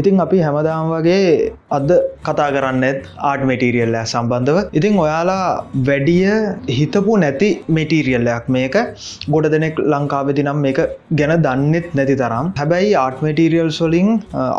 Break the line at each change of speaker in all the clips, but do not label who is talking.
ඉතින් අපි හැමදාම් වගේ අද කතා කරන්නෙත් ආට් මෙටීරියල්ල සම්බන්ධව. ඉතිං ඔයාලා වැඩිය හිතපු නැති මෙටීරියල්ලයක් මේක. ගොඩ දෙනෙක් ලංකාවෙදි නම් මේක ගැන දන්නෙත් නැති තරම්. හැබැයි ආට් මෙටීරියල් සොලින්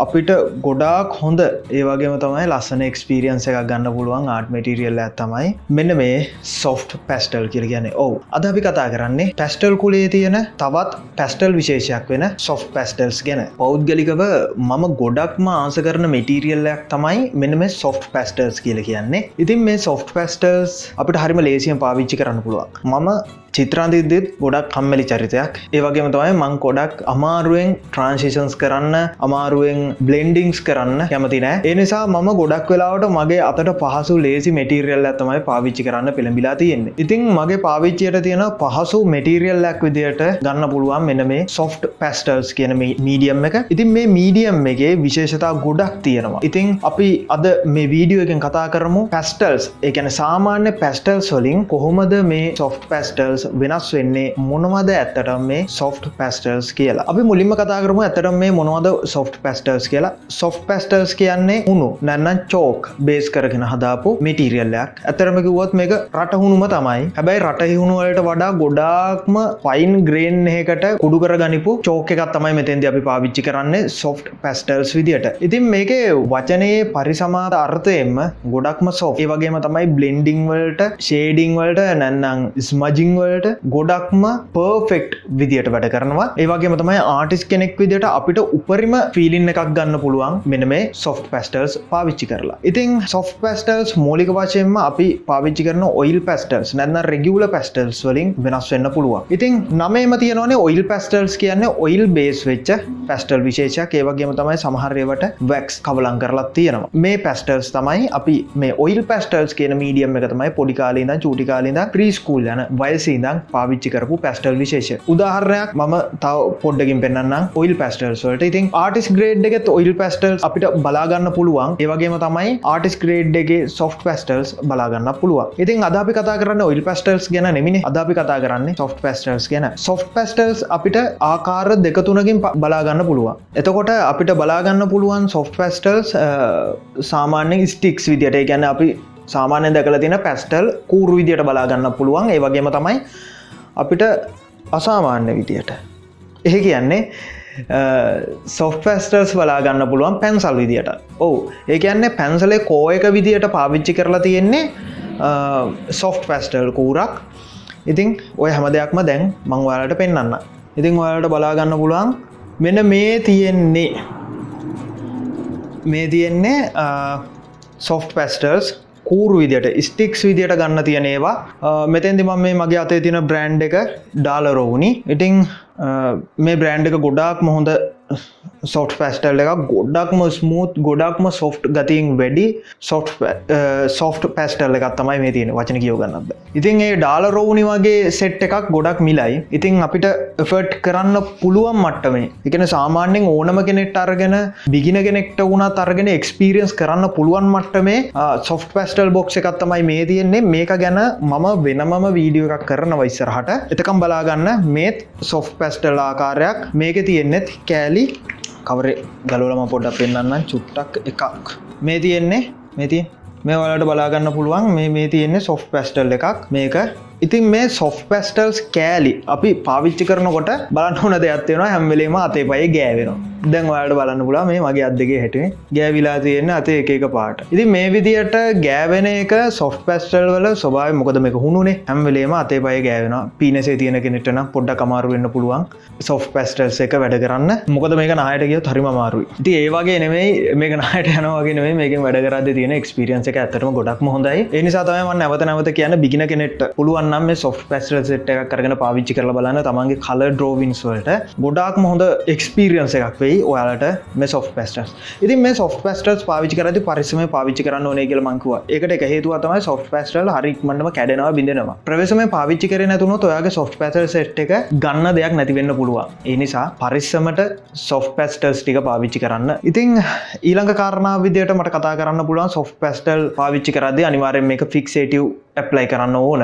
අපිට ගොඩාක් හොඳ. ඒවගේම තමයි ලස්සන එක්ස්පිරියන්ස එකක් ගන්න පුළුවන් ආට් මෙටීරියල්ල ඇත්තමයි මෙන්න මේ සොෆ්ට් පැස්ටල් කියල ගැන ඔවු. අද අපි කතා කරන්නේ පැස්ටල් කුලේ තියෙන තවත් පැස්ටල් විශේෂයක් වෙන සොෆ් පැස්ටල්ස් ගැන. පෞද්ගලිකව මම ගොඩක්ම ආස කරන මෙටීරියල්ලයක් තමයි මෙන්න මේ සොෆ් පැස්ටර්ස් කියල කියන්නේ. ඉතින් මේ සොෆ් පැස්ටර්ස් අපිට හරිම ලේසියෙන් පාවිච්චි කරන්න පුළුවන්. මම චිත්‍රාන්තිදත් ගොඩක් කම්මලි චරිතයක්. ඒවගේම තමයි මං කොඩක් අමාරුවෙන් ට්‍රන්සිෂන්ස් කරන්න අමාරුවෙන් බ්ලෙන්ඩිංස් කරන්න කැමති නෑ. එනිසා මම ගොඩක් වෙලාවට මගේ අතට පහසු ලේසි මෙටීරියල් ඇතමයි පාවිච්චි කරන්න පෙළඹිලා තියෙන්නේ. ඉතින් මගේ පාවිච්චයට තියෙන පහසු මෙටීරියල්ලක් විදියට ගන්න පුළුවන් මෙන මේ සොෆ්ට් පැස්ටර්ස් කියන මීඩියම් එක. ඉතින් මේ මීඩියම් එකේ විශේෂතා ගොඩක් තියෙනවා. ඉතින් අපි අද මේ වීඩියෝ එකෙන් කතා කරමු පැස්ටල්ස් එකන සාමාන්‍ය පැස්ටල්ස් වලින් කොහොමද මේ සොෆ්ට් පැස්ටල්ස් වෙනස් වෙන්නේ මොනවද ඇත්තට මේ සොෆ්ට් පැස්ටර්ස් කියලා? අපි මුලින්ම කතා කරමු ඇතට මේ මොනවද සොෆ්ට් පැස්ටර්ස් කියලා. සොෆ් පැස්ටර්ස් කියන්නේ උුණු නැන්න චෝක් බේස් කරගෙන හදාපු මිටීරියල්ලයක් ඇතරම කිවොත් මේක රටහුණුම තමයි. හැබැයි රටහිුණුවලට වඩා ගොඩාක්ම පයින් ග්‍රේන් එකට කුඩු කර ගනිපු චෝක එකත් තමයි මෙතෙන්ද අපි පාවිච්චි කරන්නේ සොෆ්ට් පැස්ටර්ස් විදිට ඉතින් මේක වචනයේ පරිසමාත අර්ථයෙන්ම ගොඩක්ම සෝ ඒ වගේම තමයි බ්ලෙන්ඩිං වලට ෂේඩිං වලට නැන්නම් ස්මජිං වලට ගොඩක්ම පර්ෆෙක්් විදිට වැඩ කරනවා. ඒවගේ තමයි ආටිස් කෙනෙක් විදිට අපිට උපරිම ෆිලින් එකක් ගන්න පුළුවන් මෙන මේ සොෆ් පැස්ටර්ස් පාවිච්චි කරලා. ඉතින් සොෆ් පැස්ටර්ස් මෝලික වශයෙන්ම අපි පාවිච්චි කරන ඔයිල් පැස්ටර්ස් නැන්න රෙගියල පැස්ටල්ස් වලින් වෙනස් වෙන්න පුළුවන්. ඉතින් නමේම තියනවනේ ඔයිල් පැස්ටල්ස් කියන්නේ ඔයිල් බේස් වෙච්ච පැස්ටල් විශේෂයක්. ඒවගේම තමයි සමහරයවට වැක්ස් කවලං කරලත් තියෙනවා. මේ පැස්ටර්ස් තමයි අපි මේ ඔයිල් පැස්ටල්ස් කියන මීඩියම් එක තමයි පොඩිකාලීද චූටිකාලීද ප්‍රීස්කූල් යන වයසී ඉදං පාවිච්චි කරපු පැස්ටල් විශේෂ. උදාහරණයක් මම තව පොඩ්ඩකින් පෙන්න්න ඔයිල් පැස්ටල්ස්වලට ඉතින් ආටිස් ග්‍රේඩ් එකත් ඔයිල් පැස්ටල් අපිට බලාගන්න පුළුවන්. ඒවගේම තමයි ආටිස් ග්‍රේඩ් එක සොෆ් පැස්ටල්ස් බලාගන්න පුළුව ඉතින් අදාපි කතා කරන්න ඔයිල් පැස්ටල්ස් ගැන නෙමිනි. අදාපි කතා කරන්නේ සොෆ් පැස්ටල්ස් ගැන. සොෆ් පැස්ටල්ස් අපිට ආකාර දෙකතුනකින් බලාගන්න පුළුවන්. එතකොට අපිට බලාගන්න පුළුවන් සොෆ් පැස්ටල්ස් සාමාන්‍ය ස්ටික්ස් විදිට ගැන අපි සාමාන්‍ය දැකල තින පැස්ටල් කූරු විදියට බලාගන්න පුළුවන්. ඒ වගේම තමයි අපිට අසාමාන්‍ය විදියට. එහ කියන්නේ සොෆ්ෆස්ටර්ස් බලාගන්න පුළුවන් පැන්සල් විදියට. ඕ ඒ කියන්නේ පැන්සලේ කෝයක විදියට පාවිච්චි කරලා තියෙන්නේ සොෆ්ට් පැස්ටල් කූරක්. ඉතිං ඔය හැම දෙයක්ම දැන් මංවාලට පෙන්න්න ඉතිං ඔයාලට බලාගන්න පුළුවන් මෙන මේ තියෙන්නේ. මේ තියෙන්නේ සොෆ්ට් පැස්ටර්ස් කූරු විදිට ස්ටික්ස් විදියට ගන්න තියනේවා මෙතැන්දි මම මේ මගේ අතේ තින බ්‍රන්් එක ඩාලරෝවුනි ඉටිං මේ බ්‍රන්් එක ගොඩාක් මොහොඳ සොෆ් පැස්ටල් එක ගොඩක්ම ස්මූත් ගොඩක්ම සොෆ්ට් ගතින් වැඩි සොෆ් සොෆ් පැස්ටල් එකත් තමයි මේ තියෙන වචන කියව ගන්නද ඉතින් ඒ ඩාල රෝනි වගේ සෙට් එකක් ගොඩක් මිලයි. ඉතින් අපිට එෆට් කරන්න පුළුවන් මට්ටමේ. එකන සාමාන්‍යෙන් ඕනම කෙනෙක්ට අරගෙන බිගින කෙනෙක්ට වුණ තරගෙන එක්ස්පිරියන්ස් කරන්න පුළුවන් මට්ටමේ සොෆ් පැස්ටල් බොක්ෂ එකත් තමයි මේ තියෙන්නේ. මේක ගැන මම වෙනමම වීඩියෝ එකක් කරන වයිස්සරහට එතකම් බලාගන්න මේත් සොෆ් පැස්ටල් ආකාරයක්. මේක තියෙන්නෙත් කෑලි කවර ගලොලම පොඩ්ඩ පෙන්න්න චුට්ටක් එකක්. මේ තියෙන්නේ මෙති මේ වලට බලාගන්න පුළුවන්. මේ මේ තියෙන්නේ සොෆ් පැස්ටල් එකක්. මේක ඉතින් මේ සොෆ් පැස්ටල්ස් කෑලි අපි පාවිච්චි කරනකොට බලන්න හොන දෙයක්ත්වෙන හැම්වෙලේම අතේ පයි ගෑවෙනවා. දැන් වලට බලන්න පුලා මේ මගේ අදගේ හැටේ ගෑවිලා තියෙන අතේ එක පාට. ඉති මේ විදියට ගෑවෙන එක සොෆ් පැස්ටල් වල ස්වභාව මොකද මේක හුණුනේ? හැම්වෙලේම අතේ පය ගෑවෙන පිනසේ තියෙන කෙනෙටන පොඩ්ඩ කමාරු වෙන්න පුළුවන් සොෆ් පැස්ටල්ස් එක වැඩ කරන්න. මොකද මේක නායට කිය හරිම මාරුයි ති ඒවාගේ නෙමයි මේක නායට යනවාගේ මේක වැඩ කරද තියෙන එක්ස්පිරියන්ස එක ඇතරම ගොඩක්ම හොඳයි. එනිසා තමයිම නැවත නැවත කියන්න බිගින කෙනෙට පුළුවන්නම් මේ සොෆ් පැස්ටල් සෙට් එකක් කරගෙන පාවිච්චි කරල බලන්න තමන්ගේ කල ඩ්‍රෝවින්ස් වලට. ගොඩාක් මොහොඳ එක්ස්පිරියන්ස එකක්. වෙයි ඔයාලට මේ සොෆ් පැස්ටස් ඉති මේ සොෆ් පැස්ටස් පාවිචි කරති පරිසම පාවිච්චි කරන්න ඕනේ කියල මංකුව එකට එක හේතුව තමයි සොෆ් පැස්ටල් හරික්මටම කැඩෙනවා බිඳෙනවා. ප්‍රවේශම පාවිච්චි කරන තුන ඔයාගේ සොෆ් පැසල් සෙට් එක ගන්න දෙයක් නැතිවෙන්න පුළුවන්. ඒ නිසා පරිස්සමට සොෆ් පැස්ටර්ස් ටික පාවිච්චි කරන්න. ඉතිං ඊළඟ කාරණා විදියට මට කතා කරන්න පුළුවන් සොෆ් පැස්ටල් පාවිච්චි කරද අනිවාරෙන් මේ ෆික්සේටව් ඇප්ලයි කරන්න ඕන.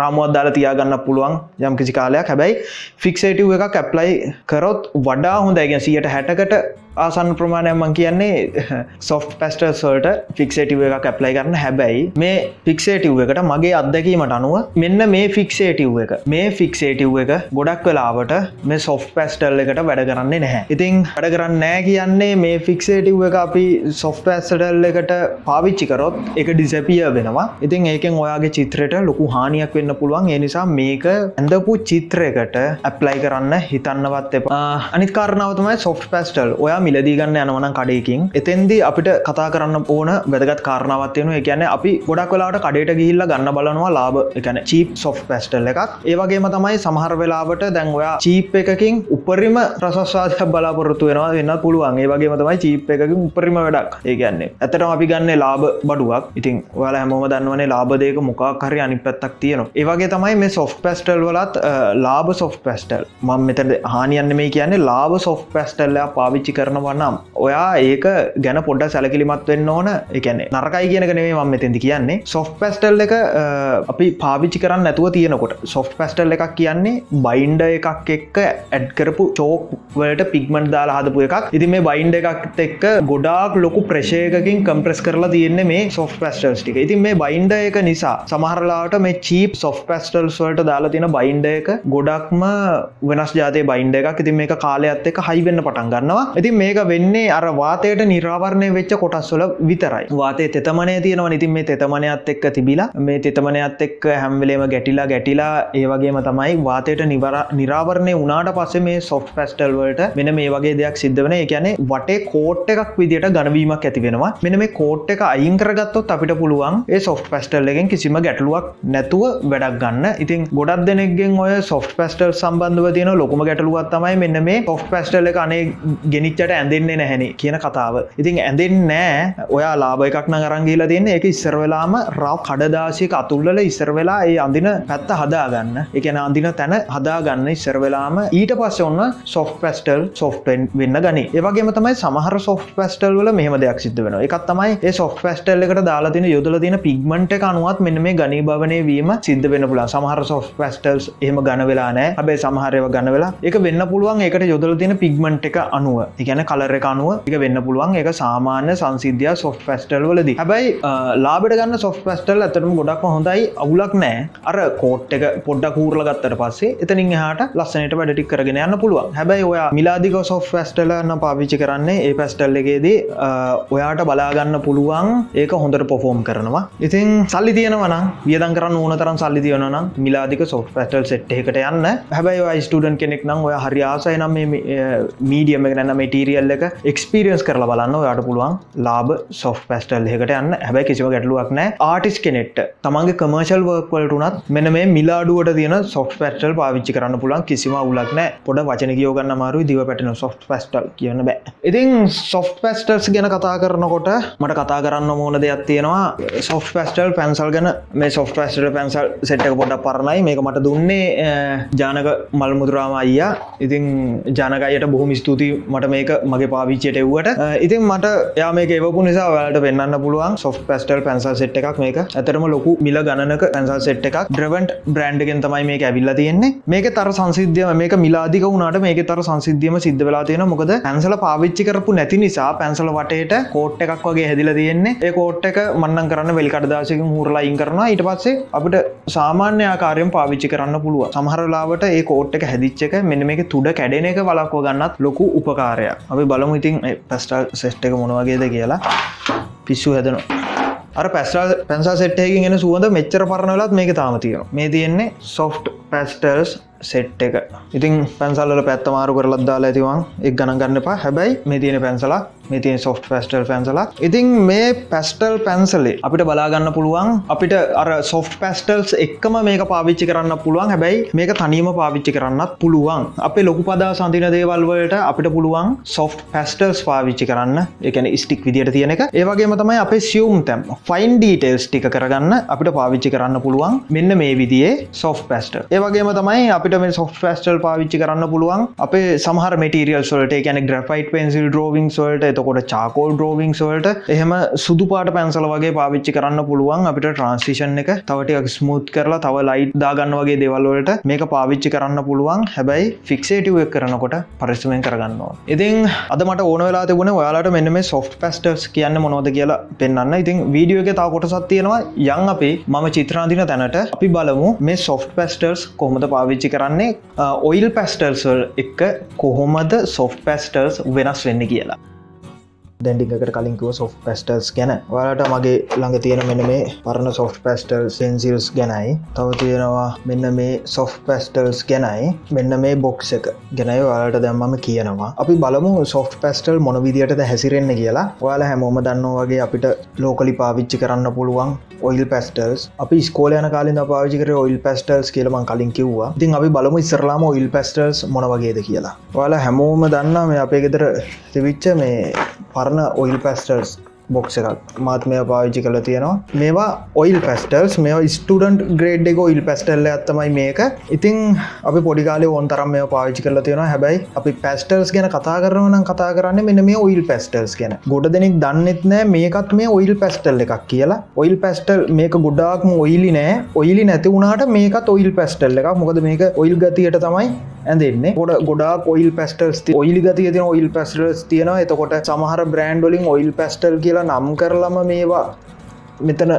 රාමුවත් දාලා තියාගන්න පුළුවන් යම් කිසි කාලයක්. හැබැයි ෆික්සේටව් එකක් ඇප්ලයි කරොත් වඩා හොඳ ඇගෙන් සියට හැටකට ආසන් ප්‍රමාණයමන් කියන්නේ සොෆ් පැස්ටර් සල්ට ෆික්සේටව එක කැප්ලයි කරන්න. හැබැයි මේ ෆික්සේටව් එකට මගේ අත්දැකීමට අනුව මෙන්න මේ ෆික්සේටව් එක මේ ෆික්සේටව් එක ගොඩක් වෙලාවට මේ සොෆ් පැස්ටල් එකට වැඩ කරන්නේ නැහැ. ඉතින් වැඩ කරන්න නෑ කියන්නේ මේ ෆික්සේටව් එක අපි සොෆ් පැස්ටල් එකට පාවිච්චිකරොත් එක ඩිසැපිය වෙනවා. ඉතින් ඒකෙන් ඔයාගේ චිත්‍රයට ලොකු හානියක් වෙන්න පුළුවන්. ඒ නිසා මේක ඇඳපු චිත්‍රයකට ඇප්ලයි කරන්න හිතන්නවත් එපා. අනිත් කාරණාවතමයි සොෆ් පැස්ටල් ඔයා මිලදීගන්න යනවන කඩයකින් එතෙන්දී අපිට කතා කරන්න ඕන වැදගත් කාරණාවත්යනු එකන අපි ගොඩක් වෙලාට කඩේට ගිහිල්ල ගන්න බලනවා ලාබ එකන චීප් සොෆ් පැස්ටල් එකක්. ඒවගේම තමයි සමහර වෙලාවට දැන් ඔයා චීප් එකකින් උපරිම ප්‍රසස්වාද බලාපොරත්තු වෙනවා වෙන්න පුළුවන්. ඒ වගේ තමයි චීප් එකකින් උපරිම වැඩක්. ඒගන්නේ ඇතට අපි ගන්න ලාබ බඩුවක්. ඉතින් ඔයාල හැමෝම දන්නවනේ ලාබදයක මොකක් හරි අනි පැත්තක් තියෙනවා. ඒවගේ තමයි මේ සොෆ් පැස්ටල් වලත් ලාබ සොෆ් පැස්ටල් මං මෙතට හානියන්න මේ කියන්නේ ලාබ සොෆ් පැස්ටල්ලයා පාවිච්චි කරනවා නම් ඔයා ඒක ගැන පොඩ සැලකිලිමත් වෙන්න ඕන. එකන නරකයි කියන නෙේ මම මෙතැදි කියන්නේ. සොෆ් පැස්ටල් එක අපි පාවිච්චි කරන්න නැතුව තියෙනකොට. සොෆ් පැස්ටල් එකක් කියන්නේ බයින්ඩ එකක් එක්ක ඇඩ් කරපු චෝක් වලට පික්මන්ට් දාලා හදපු එකක්. ඉති මේ බයින්ඩ එකක් එක්ක ගොඩාක් ලොකු ප්‍රශයකින් කම්ප්‍රෙස් කරලා තියෙන්නේ මේ සොෆ් පැස්ටල්ස් ටික. ඉතින් මේ බයින්ඩ එක නිසා. සමහරලාට මේ චීප් සොෆ් පැස්ටල්ස් වලට දාලා තියෙන බයින්ඩ එක ගොඩක්ම වෙනස් ජාතය බයින්ඩ එකක්. ඉතින් මේක කාලයක්ත් එක හයිවෙන්න පටන් ගන්නවා. ඉතින් මේක වෙන්නේ අර වාතයට නිරාවරණය වෙච්ච කොටස්වල විතරයි. වාතය තෙතමනය තියෙනවා ඉතින් මේ තෙතමනයත් එක්ක තිබිලා මේ තෙතමනයත් එක්ක හැම්වෙලේම ගැටිලා ගැටිලා ඒවගේම තමයි වාතයට නිවර නිරාවරණය උනාට පස්සේ මේ සොෆ් පැස්ටල් වලට මෙන මේ වගේ දෙයක් සිද්ධ වන එකැනේ වටේ කෝට් එකක් විදිට ගනවීමක් ඇති වෙනවා. මෙන මේ කෝට් එක අයින් කරගත්තොත් අපිට පුළුවන් ඒ සොෆ් පැස්ටල් එකෙන් කිසිම ගැටලුවක් නැතුව වැඩක් ගන්න. ඉතින් ගොඩක් දෙනෙක්ගෙන් ඔය සොෆ් පැස්ටල් සම්බන්ධව තියෙන ලොකුම ගැටලුවත් තමයි මෙන්න මේ ඔෆ් පැස්ටල් එක අනේ ගෙනිච්චට ඇඳෙන්නේ නැහැනි කියන කතාව. ඉතින් ඇඳෙන් නෑ ඔයා ලාබ එකක් නගරංගීලා තියන්න එක ඉස්සර වෙලාම රව් කඩදාසික අතුල්ලල ඉස්සර වෙලා ඒ අඳින පැත්ත හදාගන්න. එකන අඳින තැන හදාගන්න ඉස්සර වෙලාම. ඊට පස්ස ඔන්න සොෆ් පැස්ටල් සොෆ්ටෙන් වෙන්න ගනි. ඒවගේම තමයි සමහර සොෆ් පැස්ටල් වල මෙහම දෙයක් සිද්ධ වෙන එකත් තමයි ඒ සොෆ් පැස්ටල් එකට දාලා තින යොදල තින පිගමට එක අනුවත් මෙන්න මේ ගනී භවනය වීම සිද්ධ වෙන පුලා සමහර සොෆ් පැස්ටල්ස් එහම ගන වෙලා නෑ හැබේ සමහරයව ගන වෙලා එක වෙන්න පුළුවන් එකට යොදල තින පිගමන්ට් එක අනුව. ඉගැන කලර එක අනුව එක වෙන්න පුළුවන්. එක සාමාන්‍ය සංසිද්ධිය සොෆ් පැස්ටල් වලදී. හැබැයි ලාබට ගන්න සොෆ් පැස්ටල් ඇතටම ගොඩක් හොඳයි. අවුලක් නෑ අර කෝට් එක පොඩ්ඩ කූරල ගත්තට පස්සේ එතනින් හට ලස්සනට වැඩටි කරගෙන යන්න පුළුවන්. හැබැයි ඔයා මිලාදික සොෆ් පැස්ටලන්න පාවිච්චි කරන්නේ ඒ පැස්ටල් එකේදී ඔයාට බලාගන්න පුළුවන්. ඒක හොඳට පොෆෝම් කරනවා. ඉතින් සල්ලි තියෙනවන වියදන් කරන්න ඕන තරම් සල්ලි තියනනම් මිලාදික සොෆ් පැටල් සෙට් එකට යන්න. හැබැයි ස්ටඩන් කෙනෙක් නම් ඔය හරි ආසය නම් මීඩියම ගැන මටිරියල් එක එක්ස්පිරියන්ස් කරලා බලන්න ඔයාට පුළුවන් ලාබ සොෆ් පැස්ටල් එකට යන්න. හැබැයි කිසිව ගැටලුවක් නෑ ආටිස් කෙනෙට් තමන්ගේ කමර්ශල් වර්ක්වලටුනත් මෙන මේ මිලාඩුවට තියෙන සොෆ් පැස්ටල් පාවිච්චි කරන්න පුළන් කිසිම උලක් නෑ පොඩ වචන කියෝගන්න මාරු දිව පැටන සොෆ් පැස්ටල් කියන්න බෑ. ඉතින් සොෆ් පැස්ටල්ස් ගැන කතා කරනකොට මට කතා කරන්න මෝන දෙයක් තියෙනවා. සොෆ් පැස්ටල් පැන්සල් ගැන මේ සොෆ් පැස්ටල් පැන්සල් සෙට්ක පොඩක් පරණයි. මේක මට දුන්නේ ජානක මල්මුදුරාම අයියා. ඉතින් ජනකයට බොහොම ස්තුතියි මට මේක මගේ පාවිච්චයට එව්වට. ඉතින් මට යා මේක එවපු නිසා වලට පෙන්න්න පුළුවන් සොෆ් පැස්ටල් පැන්සල් සෙට් එකක් මේක. ඇතරම ලොකු මිල ගණනක පැන්සල් සෙට් එකක්. ඩ්‍රවන්ට් බ්‍රන්ඩ්ගෙන් තමයි මේක ඇවිල්ලා තියෙන්නේ. මේක තර සංසිද්ධියම මේක මිලාදික වුණට මේක තර සංසිද්ධියම සිද්ධ වෙලා තියෙන මොකද පැන්සල පාවිච්චි කරපු නැති නිසා පැන්සල වටේට කෝට් එකක් වගේ හැදිල තියෙන්නේ. ඒ කෝට් එක මන්නන් කරන්න වෙල්කඩදාසකින් හුරලා ඉන් කරනවා. ඊට පස්සේ අපිට සාමාන්‍ය ආකාරයෙන් පාවිච්චි කරන්න පුළුව සමහරලාවට ඒ කෝට් එක හැදිච්චක මෙන්න මේක තුඩ කැඩෙන එක වලක්ව ගන්නත් ලොකු උපකාරයක්. අපි බලමු ඉතින් පැස්ටල් සෙස්්ට එක මොනවගේද කියලා. පිස්සු හැදනවා. අර පැස්ටල් පැන්සා සෙට්ටයකින් එෙන සුවඳ මෙච්චර පරණලත් මේක තාමතියෙන මේ තියෙන්නේ සොෆ්ට් පැස්ටර්ස් සෙට් එක. ඉතින් පැන්සල්ල පැත්තමාරු කරලත් දාලා ඇතිවන් එක් ගණන් ගන්න එපා. හැබැයි මේ තියෙන පැන්සලා මේ තියෙන සොෆ් පැස්ටල් පැන්සලා ඉතින් මේ පැස්ටල් පැන්සලේ අපිට බලාගන්න පුළුවන් අපිට අර සොෆ් පැස්ටල්ස් එක්කම මේක පාවිච්චි කරන්න පුළුවන්. හැබැයි මේක තනීම පාවිච්චි කරන්නත් පුළුවන්. අපේ ලොකු පදා සඳින දේවල්වලට අපිට පුළුවන් සොෆ් පැස්ටල්ස් පාවිච්චි කරන්න. එකන ස්ටික් විදිට තියෙන එක. ඒවගේම තමයි අපේ සියුම් තැම්. ෆයින් ඩීටේල්ස් ටික කරගන්න අපිට පාවිච්චි කරන්න පුළුවන්. මෙන්න මේ විදිේ සොෆ් පැස්ට ඒවගේම තමයි අපි අපිට මේ සොෆ් ෆස්ටල් පාවිච්චි කරන්න පුළුවන් අපේ සමහර මටිරියල් සොලට ගැන ග්‍රෆයිට පෙන්සිල් ඩෝවිං සොල්ට එතකොට චාකෝල් ඩෝවිං සොල්ට එහෙම සුදු පාට පැන්සල වගේ පාවිච්චි කරන්න පුළුවන් අපිට ට්‍රන්සිෂන් එක. තවටක් ස්මූත් කරලා තව ලයිට් දාගන්න වගේ දෙවල්වලට මේක පාවිච්චි කරන්න පුළුවන්. හැබැයි ෆික්සේටව කරනකොට පරිස්සමෙන් කරගන්නවා ඉතින් අදමට ඕන වෙලා තිබුණ ඔයාලට මෙන්න මේ සොෆ් පස්ටර්ස් කියන්න මොනෝද කියලා පෙන්න්න ඉතින් වීඩියෝ එක තා කොටසත් තියෙනවා. යං අපේ මම චිත්‍රාදින තැනට අපි බලමු මේ සොෆ් පැස්ටර්ස් කොහොමද පාවිච්චි කරන්නේ? ඔයිල් පැස්ටර්සල් එක්ක කොහොමද සොෆ් පැස්ටර්ස් වෙනස් වෙන්න කියලා. දැඩිකට කලින්කුව සොෆ් පැස්ටර්ස් ගැන. වලට මගේ ළඟ තියෙන මෙන්න මේ පරණ සොෆ් පැස්ටල් සෙන්සිල්ස් ගැනයි. තව තියෙනවා මෙන්න මේ සොෆ් පැස්ටල්ස් ගැනයි. මෙන්න මේ බොක්ස එක ගැනයි වාලට දැම්මම කියනවා. අපි බලමු සොෆ් පැස්ටල් මොන විදිටද හැසිරෙන්න්න කියලා. ඔයාල හැමෝම දන්න වගේ අපිට ලෝකලි පාවිච්චි කරන්න පුළුවන් ඔයිල් පැස්ටල්ස් අපි ස්කෝල යන කාලින් පාවිචිකර ඔයිල් පැස්ටල්ස් කියලමන් කලින් කිව්වා. ඉතින් අපි බලමු ඉස්සරලාම ඔයිල් පැස්ටල්ස් මොන වගේද කියලා. ඔයාලා හැමෝම දන්නා මේ අපේ ගෙදර තිවිච්ච මේ පරණ ඔයිල් පැස්ටර්ස් බොක්ස එකක්. මාත් මේ පාවිච්චි කළ තියෙනවා. මේවා ඔයිල් පැස්ටල්ස් මේ ස්ටඩන්ට් ග්‍රේඩ් එක ඔයිල් පැස්ටල්ල ඇත්තමයි මේක. ඉතින් අපි පොඩිකාල ඕන් තරම් මේ පාවිච්චි කරල තියෙන හැබැයි අපි පැස්ටල්ස් ගැන කතා කරන කතා කරන්න මෙන්න මේ ඔයිල් පැස්ටල්ස් ගැන. ගොඩ දෙනෙක් දන්නෙත් නෑ මේකත් මේ ඔයිල් පැස්ටල් එකක් කියලා. ඔයිල් පැස්ටල් මේක ගොඩාක්ම ඔයිලි නෑ. ඔයිලි නැති වුණට මේකත් ඔයිල් පැස්ටල් එකක්. මොකද මේක ඔයිල් ගතියට තමයි ඇඳෙන්නේ ගොඩ ගොඩා ඔයිල් පැස්ටල්ස් ඔයිල් ගතිය තින ඔයිල් පැස්ටල්ස් තියෙනවා. එතකොට සමහර බ්‍රන්ඩ්ඩොලින් ඔයිල් පැස්ටල් කියලා නම් කරලම මේවා මෙතන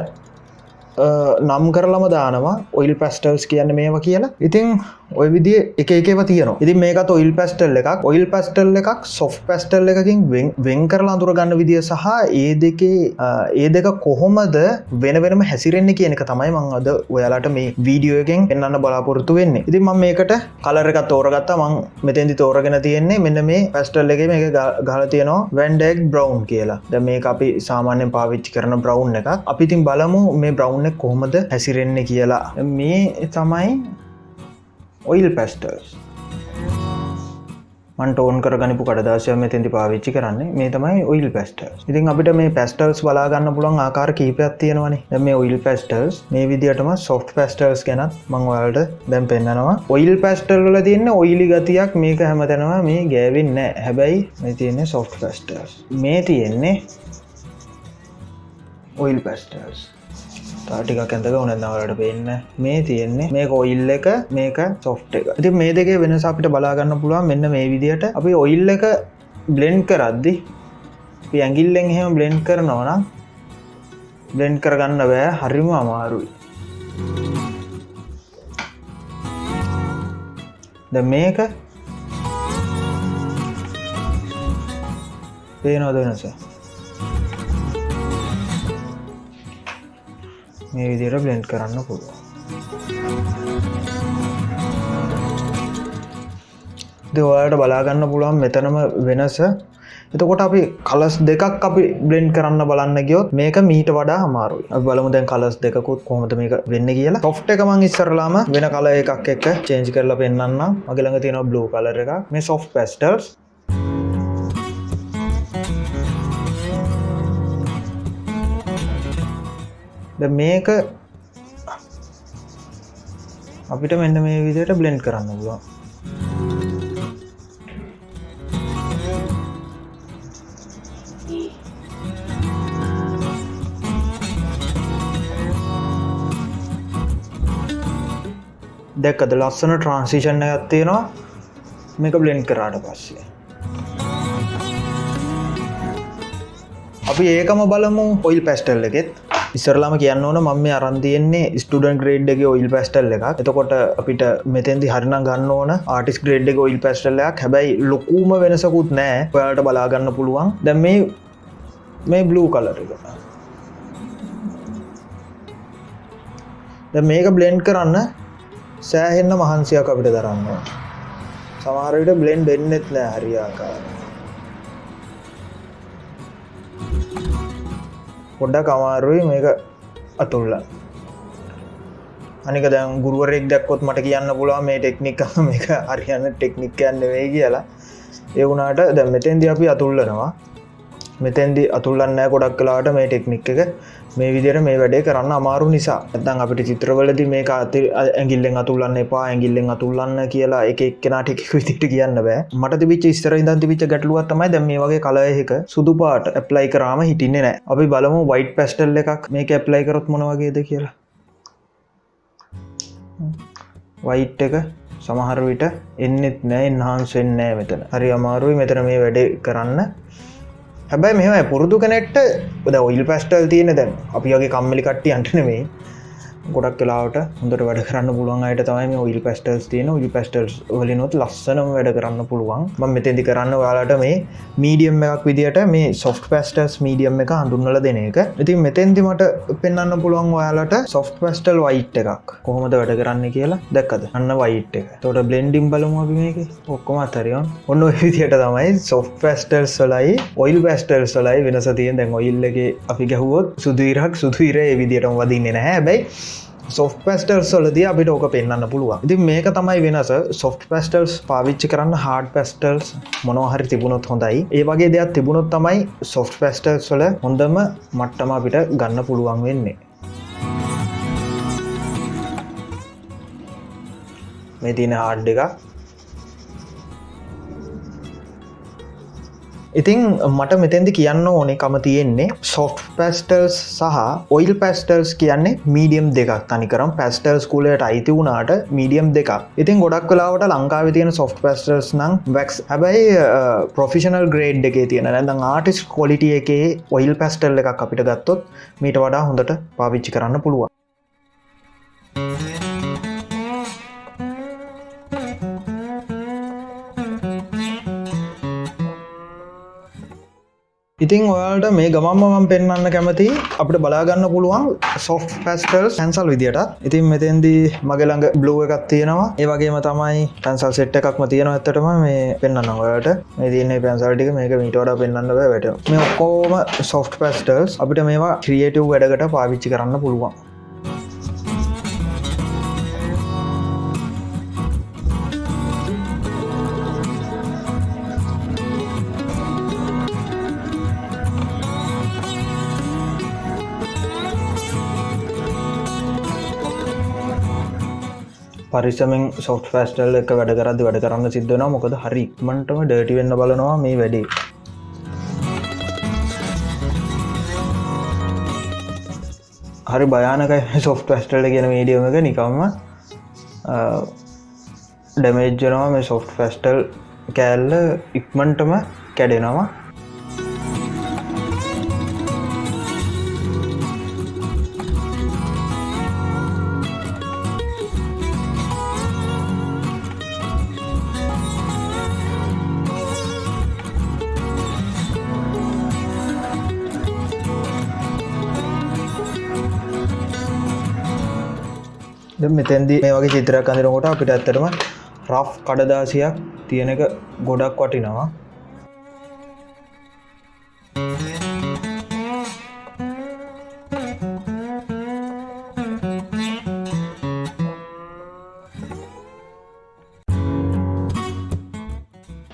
නම් කරලම දානවා ඔයිල් පැස්ටල්ස් කියන්න මේවා කියලා. ඉතිං ඔය විදි එක එකව තියන ඉති මේකත් ඔයිල් පැස්ටල් එකක්. ඔයිල් පැස්ටල් එකක් සොෆ් පැස්ටල් එකකින් වෙන් කරලා අඳුරගන්න විදිිය සහ ඒ දෙකේ ඒ දෙක කොහොමද වෙන වෙනම හැසිරෙන්නේ කියනක තමයි මං අද ඔයාලට මේ වීඩියෝගෙන් පෙන්න්න බලාපොරත්තු වෙන්න. ඉති ම මේකට කලරකත් තෝරගත්තා. මං මෙතැදි තෝරගෙන තියෙන්නේ මෙන්න මේ පැස්ටල් එක මේ ගල තියනවා වැන්ඩෙක් බ්‍රවන්් කියලා. ද මේ අපි සාමාන්‍යෙන් පාවිච්චි කරන බ්‍රවන්් එක අපිතින් බලමු මේ බ්‍රවන්් එක කොහොමද හැසිරෙන්නේ කියලා. මේ තමයි ඔයිල් පැස්ටර්ස්. මන්ට ඕන් කරගනිපු කඩදාශය මෙතැති පාවිච්චි කරන්නේ. මේ තමයි ඔයිල් පැස්ටර්ස්. ඉතින් අපිට මේ පැස්ටර්ස් බලාගන්න පුළන් ආකාර කීපයක් තියෙනවනේ. මේ ඔයිල් පැස්ටර්ස් මේ විදිටම සොෆ් පැස්ටර්ස් ගැනත් මංවලට දැම් පෙන්න්නනවා ඔයිල් පැස්ටර්ල තියන්න ඔයිලි ගතියක් මේක හැමතැනවා මේ ගෑවින්න හැබැයි මේ තියන්නේ සොෆ් පැස්ටර්ස්. මේ තියෙන්නේ ඔයිල් පැස්ටර්ස්. ටික ඇඳක උනදවලට පෙන්න්න මේ තියෙන්නේ මේ ඔයිල් එක මේක සොෆ්ට එක. ති මේ දෙක වෙනස අපිට බලාගන්න පුළුවන් මෙන්න මේ විදියට. අපි ඔයිල් එක බ්ලෙන්් කරද්දි ඇගිල්ලෙන් එහෙම බ්ලෙන්් කරනවනම් බ්ලෙන්් කරගන්න බෑ හරිම අමාරුයි. ද මේක පේනොද වෙනස? මේ විදියට බ්ලෙන්ඩ් කරන්න පුළුවන්. දෙවායට බලාගන්න පුළුවන් මෙතනම වෙනස. එතකොට අපි කලස් දෙකක් අපි බ්ලෙන්් කරන්න බලන්න ගියොත් මේක මීට වඩා අමාරු බලමු දැන් කලස් දෙකුත් කොමට මේක වෙන්න කියලා. තොෆ්ට එකමං ඉස්සරලාම වෙන කල එකක් එක්ක චේන්ජ් කරලා පෙන්න්න මගලඟ තියෙන බ්ලූ කලර එක මේ සොෆ් පස්ටර්ස් මේක අපිට මෙන්න මේ විදියට බ්ලෙන්් කරන්න පුළුවන්. දැක්කද ලස්සන ට්‍රන්සිෂණ ඇත්තියෙනවා මේක බ්ලෙන්් කරාට පස්සේ. අපි ඒකම බලමු ඔයිල් පැස්ටල් එකෙත්. ඉස්සරලාම කියන්න ඕන මම අරන්තියෙන්නේ ස්ටඩන් ග්‍රේඩ් එක ඔයිල් පැස්ටල් එක එතකොට අපිට මෙතැදි හරින ගන්න ඕන ආටිස් ග්‍රේඩ් එක ඔයිල් පැස්ටල්ලයක් හැබැයි ලොකූම වෙනසකුත් නෑ. ඔයාට බලාගන්න පුළුවන්. දැ මේ මේ බ්ලූ කලර එක. මේක බ්ලෙන්් කරන්න සෑහෙන්න මහන්සියක් අපිට දරන්න සමහරට බ්ලෙන්් දෙන්නෙත් නෑ හරියාකාර පොඩ්ඩක් අමාරුයි මේක අතුල්ල. අනික දැන් ගුරුවරෙක් දැක්කොත් මට කියන්න පුළුවන් මේ ටෙක්නික් මේක අරියන්න ටෙක්නික් යන්න වේ කියලා. ඒ වුණට දැ මෙතෙන්දි අපි අතුල්ලනවා. මෙතැන්දි අතුල්ලන්න ගොඩක් කලාට මේ ටෙක්නික් එක. මේ විදිර මේ වැඩේ කරන්න අමාරු නිසා. ඇතන් අපිට චිත්‍රවලද මේ අති ඇගිල්ලෙන් අතුල්ලන්න එපා ඇගිල්ලෙන් අතුල්ලන්න කියලා එක එක්කෙනට එකක් විතිට කියන්න බෑ. මට විච ස්තර ඉදන්ති විච ගැටලුවත්තමයි දැම මේ වගේ කලයක සුදු පාට ඇප්ලයි කරාම හිටින්නේ නෑ අපි බලමු වයිට් පැස්ටල් එකක් මේක ඇප්ලයි කරොත් මොනවගේද කියලා. වයිට් එක සමහර විට එන්නෙත් නෑ එන්හන්සෙන්නෑ මෙතන. හරි අමාරුයි මෙතන මේ වැඩේ කරන්න. හැබැයි මෙම පුරුදු කනෙට්ට ද ඔයිල් පැස්ටල් තියෙන දැන් අපි වගේ කම්මලි කට්ටි අන්ටනෙමේ ගොඩක් කලාවට හොඳට වැඩ කරන්න පුළුවන් අයට තමයි ඔයිල් පැස්ටල්ස් තියෙන. ඔයිල් පැස්ටල්ස් වලිනොත් ලස්සනම් වැඩ කරන්න පුළුවන්. ම මෙතැදි කරන්න යාලට මේ මීඩියම් එකක් විදිට මේ සොෆ් පැස්ටර්ස් මීඩියම් එක හඳුන්නල දෙන එක. ඉතින් මෙතැන්දි මට පෙන්න්න පුළුවන් ඔයාලට සොෆ් පැස්ටල් වයිට් එකක්. කොහොමද වැඩ කරන්න කියලා දැක්කද? අන්න වයිට් එක. තොට බ්ලෙන්ඩිම් බලමු අපි මේක. ඔක්කොම අතරියන් ඔන්න විදියට තමයි සොෆ් පැස්ටල් සලයි ඔයිල් පැස්ටල් සලයි වෙනස තියෙන් දැන් ඔයිල්ලගේ අපි ගැහුවොත් සුදුීරක් සුදුීරේ විදිටම වදින්නේ නැහැ. බැයි සොෆ් පැස්ටර්ස් වලද අපිට ඕක පෙන්න්න පුළුවන්. ඉති මේක තමයි වෙනස. සොෆ් පැස්ටල්ස් පාවිච්චි කරන්න හාඩ පැස්ටල්ස් මොනහරි තිබුණොත් හොඳයි. ඒ වගේ දෙයක් තිබුණොත් තමයි සොෆ් පැස්ටර්ස් වල හොඳම මට්ටම අපිට ගන්න පුළුවන් වෙන්නේ. මේ තියෙන හාඩ් එක ඉතිං මට මෙතැදි කියන්න ඕනේ කම තියෙන්නේ සොෆ් පැස්ටර්ස් සහ ඔයිල් පැස්ටර්ස් කියන්නේ මීඩියම් දෙකක්. තනිකරම් පැස්ටර්ස් කූලට අයිති වුණාට මීඩියම් දෙකක්. ඉතින් ගොඩක් කලාවට ලංකාව තියෙන සොෆ් පැස්ටර්ස් නම් වැක්ස් හැබැයි ප්‍රොෆිෂනල් ග්‍රේඩ් එකේ තියෙන නැදම් ආටිස් කොලිටිය එකේ ඔයිල් පැස්ටල් එකක් අපිට ගත්තොත් මීට වඩා හොඳට පාවිච්චි කරන්න පුළුවන්. ඉතින් ඔයාලට මේ ගමම්මම පෙන්න්න කැමති අපට බලාගන්න පුළුවන් සොෆ් පැස්ටල් සැන්සල් විදිට ඉතින් මෙතෙන්දී මගළඟ බ්ලුව එකක් තියෙනවා. ඒවගේම තමයි පැන්සල් සෙට් එකක්ම තියෙන ඇත්තටම මේ පෙන්න්න ඔයාට මේ තියන්නේ පැන්සල්ටික මේක මිටෝඩ පෙන්න්න වැට මේ ඔක්කෝම සොෆ් පැස්ටල්ස් අපිට මේවා ක්‍රියටව් වැඩකට පාවිච්චි කරන්න පුළුවන්. පරිසමෙන් සොෆ් ෆස්ටල් එක වැඩ කරද වැඩ කරන්න සිද්ධන මොකද හරි ඉක්මටම ඩටි වෙන්න බලනවා මේ වැඩේ. හරි භයානකයි සොෆ් ෆස්ටල්ට කියන මීඩියම එක නිකම්ම ඩැමේජ්ජනවා මේ සොෆ් ෆස්ටල් කෑල්ල ඉක්මන්ටම කැඩෙනවා. මෙතැන්දි මේ වගේ චිත්‍රයක් අඳරකොට අපිට ඇත්තටම රෆ් කඩදාසියක් තියෙනක ගොඩක් වටිනවා.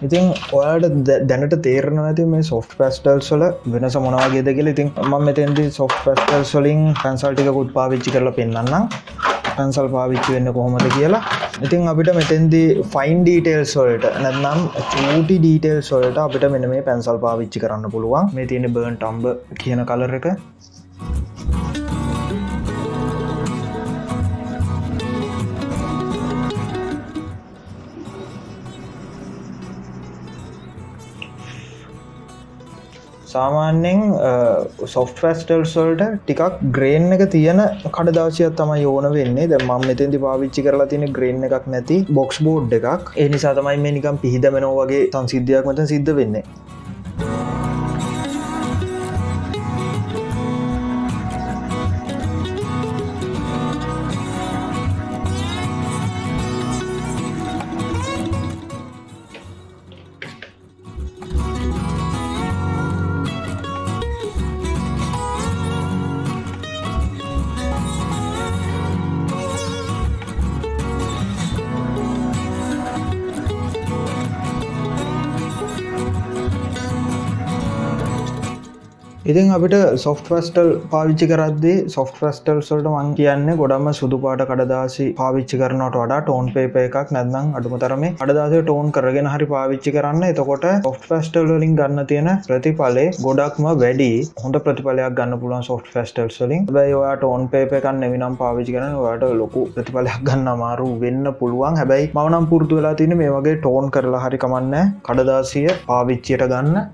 ඉතින් ඔයාට දැනට තේරන ඇති මේ සොෆ් පැස්ටල් සොල වෙනස මොනවාගේද කියල. ඉතින් ම මෙතැන්දි සොෆ් පැස්ටල් සොලින් පැන්සල්ටිකුත් පාවිච්චි කරලා පෙන්න්නම් පැන්සල් පාවිච්චි වෙන්න කොහොමද කියලා. ඉතින් අපිට මෙතෙන්දි ෆයින් ඩීටේල් සොල්ට නැත්නම් චූටි ඩීටේල් සොල්ට අපිට මෙන මේ පැන්සල් පාවිච්චි කරන්න පුළුවන්. මේ තියෙන බර්න් ටම්බ කියන කලර එක. සාමාන්‍යෙන් සොෆ් ෆස්ටල්ස්වල්ට ටිකක් ග්‍රේන් එක තියෙන කඩදාසියක් තම යෝන වෙන්නේ. ද ම මෙතැදි පාවිච්චි කරලා තින ග්‍රේන් එකක් නැති බොක්ස් බෝඩ් එකක්. ඒ නිසා තමයි මේ නිකම් පිහිදමනෝ වගේ සංසිද්ධයක් මත සිද්ධ වෙන්නේ. ඉතින් අපිට සොෆ්ට ෆස්ටල් පාවිච්චි කරද්දේ සොෆ්ට ෆස්ටල් සොල්ට මං කියන්න ගොඩම සුදුපාට කඩදාසි පාවිච්චි කරනට වඩා ටෝන් පේප එකක් නැදම් අඩුමතරම අඩදාස ටෝන් කරගෙන හරි පාවිච්චි කරන්න. එතකොට සොෆ් ෆස්ටල් වලින් ගන්න තියෙන ප්‍රතිඵලේ ගොඩක්ම වැඩි. හොඳ ප්‍රතිඵලයක් ගන්න පුලන් සොෆ් ෆස්ටල් වලින්. බයි ඔයාට ඕන් පේපකන් එවිනම් පාවිචි කරන ඔයාට ලොකු ප්‍රතිඵලයක් ගන්න අමාරු වෙන්න පුළුවන්. හැබැයි මවනම් පුරදු වෙලා තින මේ වගේ ටෝන් කරලා හරි කමන්න. කඩදාසිය පාවිච්චියට ගන්න.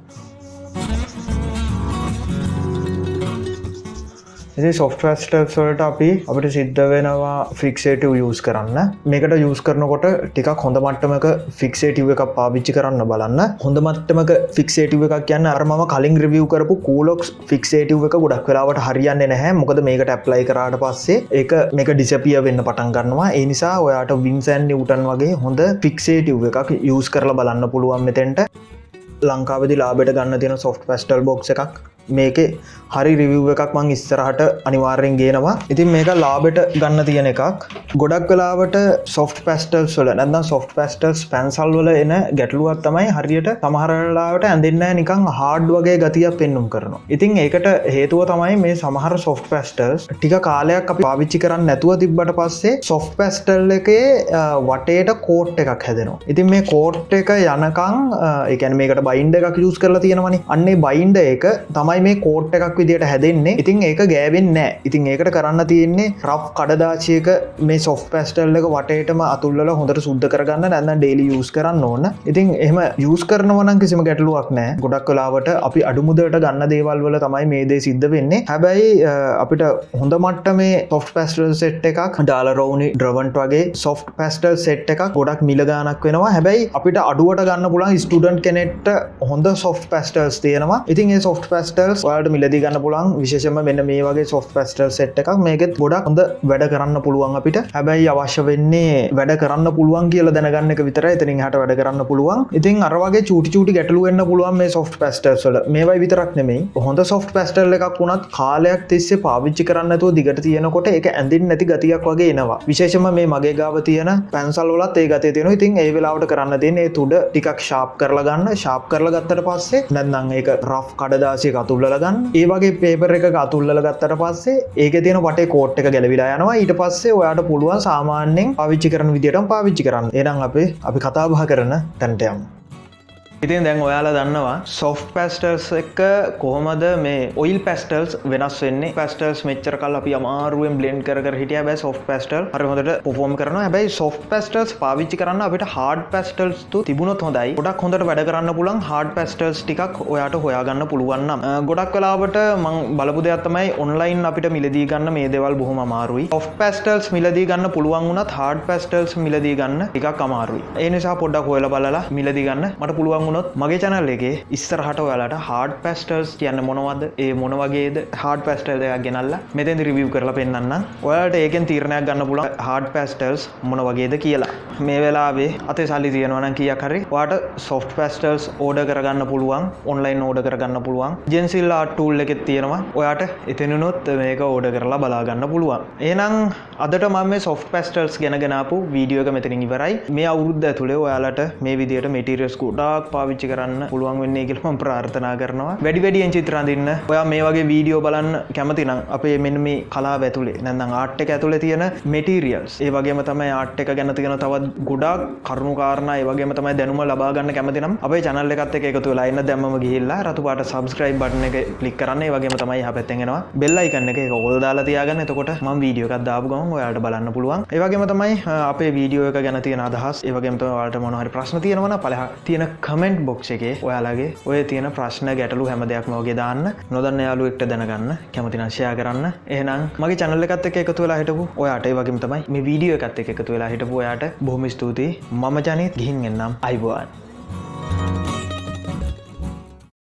ඉති සොෆ්ටස්ටර්ස් වලට අපි අපට සිද්ධ වෙනවා ෆික්සේටව යස් කරන්න. මේකට යස් කරනකොට ටිකක් හොඳ මට්ටමක ෆික්සේටව එකක් පාවිච්චි කරන්න බලන්න. හොඳ මට්ටමක ෆික්සේටව එකක් කියන්න අරම කලින් රිවියව කරපු කූලොක්ස් ෆික්සේටව එක ගොඩක් වෙලාවට හරියන්න නැහැ. මොකද මේකට ඇප්ලයි කරාට පස්සේ ඒක මේක ඩිසපිය වෙන්න පටන් ගන්නවා. ඒ නිසා ඔයාට වින්සැන් නිවටන් වගේ හොඳ ෆික්සේටව එකක් යස් කරලා බලන්න පුළුවන් මෙතෙන්ට. ලංකාවදි ලාබෙට ගන්න තියෙන සොෆ්ට පස්ටල් බොක්ස එකක්. මේකේ හරි රිවව් එකක් මං ඉස්සරහට අනිවාර්යෙන් ගේනවා. ඉතින් මේක ලාබෙට ගන්න තියෙන එකක්. ගොඩක් කලාවට සොෆ් පස්ටල්ස් වල නැදම් සොෆ් පස්ටල්ස් පැන්සල් වල එන ගැටලුවත් තමයි හරියට සමහරලාවට ඇඳන්න නිකං හාඩ් වගේ ගතියක් පෙන්නුම් කරනවා. ඉතින් ඒකට හේතුව තමයි මේ සමහර සොෆ් පස්ටර්ස් ටික කාලයක් අපි පාවිච්චි කරන්න නැතුව තිබ්බට පස්සේ සොෆ් පැස්ටල් එකේ වටේට කෝට් එකක් හැදෙනවා. ඉතින් මේ කෝට් එක යනකං එකන මේකට බයින්ඩ එකක් යුස් කරලා තියෙනවනි. අන්නේ බයින්ඩ එක තමයි තමයි මේ කෝට් එකක් විදිට හැදෙන්නේ. ඉතින් ඒක ගෑවෙන් නෑ. ඉතින් ඒකට කරන්න තියෙන්නේ රෆ් කඩදාචයක මේ සොෆ් පැස්ටල් එක වටේටම අතුල්ල හොඳට සුද්ද කරගන්න නැන්න ඩේලි යස් කරන්න ඕන්න ඉතින් එහම යස් කරනවනම් කිසිම ගැටලුවක් නෑ. ගොඩක් කලාවට අපි අඩුමුදට ගන්න දේවල් වල තමයි මේ දේ සිද්ධ වෙන්නේ. හැබැයි අපිට හොඳ මට්ට මේ සොෆ් පැස්ටල් සෙට් එකක් ඩාල රෝනි ඩ්‍රවන්ට් වගේ සොෆ් පැස්ටල් සෙට් එකක් ගොඩක් මිලගානක් වෙනවා. හැබැයි අපිට අඩුවට ගන්න පුළන් ස්ටඩන්් කෙනෙට්ට හොඳ සොෆ් පැස්ටල්ස් තියෙනවා. ඉතින් ඒ සොෆ් පැස්ට පස්ටල්ස් වාට මිලදි ගන්න පුළන් විශේෂම මෙන්න මේ වගේ සොෆ් පස්ටල් සෙට් එකක්. මේකෙත් ගොඩක් හොඳ වැඩ කරන්න පුළුවන් අපිට. හැබැයි අවශ්‍ය වෙන්නේ වැඩ කරන්න පුළුවන් කියල දැනගන්න එක විතර එතනින් හට වැඩ කරන්න පුළුවන්. ඉතින් අරවගේ චුටි චුටි ගැටලුවන්න පුළුවන් මේ සොෆ් පස්ටල්ස්ල මේවයි විතරක් නෙමේ හොඳ සොෆ් පස්ටල් එකක් වුණත් කාලයක් තිස්සේ පාවිච්චි කරන්නතු දිගට තියෙනකොට එක ඇඳින් නැති ගතියක් වගේ එනවා. විශේෂම මේ මගේ ගාව තියෙන පැන්සල්ලත් ඒ ගතය තියෙන ඉතින් ඒ වෙලාවට කරන්න තියන්නේ තුඩ ටිකක් ශාප් කරලා ගන්න. ශාප් කරලා ගත්තට පස්සේ නැන්නම් ඒක රෆ් කඩදාසිය කතු අතුල්ල ගන්න. ඒවගේ පේපර එක අතුල්ල ගත්තට පස්සේ ඒක තියෙන වට කෝට් එක ගැලවිලා යනවා. ඊට පස්සේ ඔයාට පුළුවන් සාමාන්‍යෙන් පවිච්චි කරන විදිට පාවිච්චි කරන්න. එනම් අපේ අපි කතාබහ කරන තැන්ටයම් ඉතින් දැන් ඔයාලා දන්නවා සොෆ් පැස්ටර්ස් එක කොහොමද මේ ඔයිල් පැස්ටල්ස් වෙනස් වෙන්නේ? පැස්ටර්ස් මෙච්චර කල් අපි අමාරුවෙන් බ්ලෙන්් කර හිටිය. බෑ සොෆ් පැස්ටල් හරහොට පොෆෝම් කරන හැබයි සොෆ් පැස්ටල්ස් පාවිච්චි කරන්න අපට හාඩ පැස්ටල්ස් තු තිබුණොත් හොඳයි. ගොඩක් හොඳට වැඩ කරන්න පුළන් හාඩ පැස්ටල්ස් ටිකක් ඔයාට හොයාගන්න පුළුවන්නම් ගොඩක් කලාවට මං බලපු දෙයක්ත්තමයි ඔන්ලයින් අපිට මිලදී ගන්න මේ දෙවල් බොහොම අමාරුයි. ඔෆ් පැස්ටල්ස් මිලදී ගන්න පුළුවන් වුණත් හාඩ පැස්ටල්ස් මිලදී ගන්න එකක් අමාරුයි. ඒ නිසා පොඩ්ඩක් හොයල බලලා මිලදී ගන්න. මට පුළුවන් වුණොත් මගේ චැනල් එකේ ඉස්සරහට ඔයාලට හාඩ පැස්ටර්ස් කියන්න මොනවද? ඒ මොනවගේද හාඩ පැස්ටල් දෙයක් ගෙනල්ලා මෙතැන් රිවිය් කරලා පෙන්න්න ඔයාට ඒකෙන් තීරණයක් ගන්න පුළ හාඩ පැස්ටර්ස් මොන වගේද කියලා. මේ වෙලාවේ අතේ සල්ලි තියෙනවන කිය කරි වාට සොෆ් පැස්ටර්ස් ඕඩ කරගන්න පුළුවන් ඔන්ලයින් ඕඩ කරගන්න පුළුවන්. ජෙන්සිල් ආටූල් එකෙත් තියෙනවා. ඔයාට එතනුනොත් මේක ඕඩ කරලා බලාගන්න පුළුවන්. ඒනම් අදට මම සොෆ් පැස්ටර්ස් ගැනගෙනපු වීඩියෝක මෙතනින් ඉවරයි. මේ අවුරුද්ධ ඇතුළේ ඔයාලට මේ විදියට මෙටිරියස් කුඩාක් පාවිච්චි කරන්න පුළුවන් වෙන්නේ කියලම ප්‍රාර්ථනා කරනවා. වැඩි වැඩියෙන් චිත්‍රාඳන්න ඔයා මේ වගේ වීඩියෝ බලන්න කැමතිනම් අපේ මෙන්න මේ කලා ඇතුළේ නැඳම් ආට් එක ඇතුළ තියෙන මෙටීරියල්ස් ඒ වගේම තමයි ආට් එක ගැන තියෙන තවත් ගොඩක් කරුණු කාරණ ඒ වගේම තමයි දැනුම ලබාගන්න කැමතිනම් අපේ චනල්ල එකත් එක එකතු වෙලා ඉන්න දැම්ම ගිහිල්ලා රතුපාට සබස්ක්‍රයිබ් බටන එක කලික් කරන්නේ. වගේම තමයි හ පැත්තෙනවා බෙල්ලයි කන්න එක ඔොල් දාලා තියාගන්න. එතකොට ම වීඩියෝකක් දාපුගම ඔයාට බලන්න පුළුවන්. ඒවගේම තමයි අපේ වීඩියෝ එක ගැන තියෙන අදහස් ඒවගේම වාට මොනහරි ප්‍රශ්න තියෙනවන පලහ තියෙන කමෙන්ට් බොක්ෂ එකේ ඔයාලගේ ඔය තියෙන ප්‍රශ්න ගැටලු හැම දෙයක් මෝගේ දාන්න. නොදන්න යාලු එක්ට දැනගන්න කැමති නශයා කරන්න. එහනම් මගේ චනල්ල එකත් එක එකතු වෙලා හිටපු ඔයාට වගේම තමයි මේ වීඩියෝ එකත් එක එකතු වෙලා හිටපු ඔයාට බොහොම ස්තුතියි. මම ජනීත් ගිහින් එන්නම්. අයිබවාන්.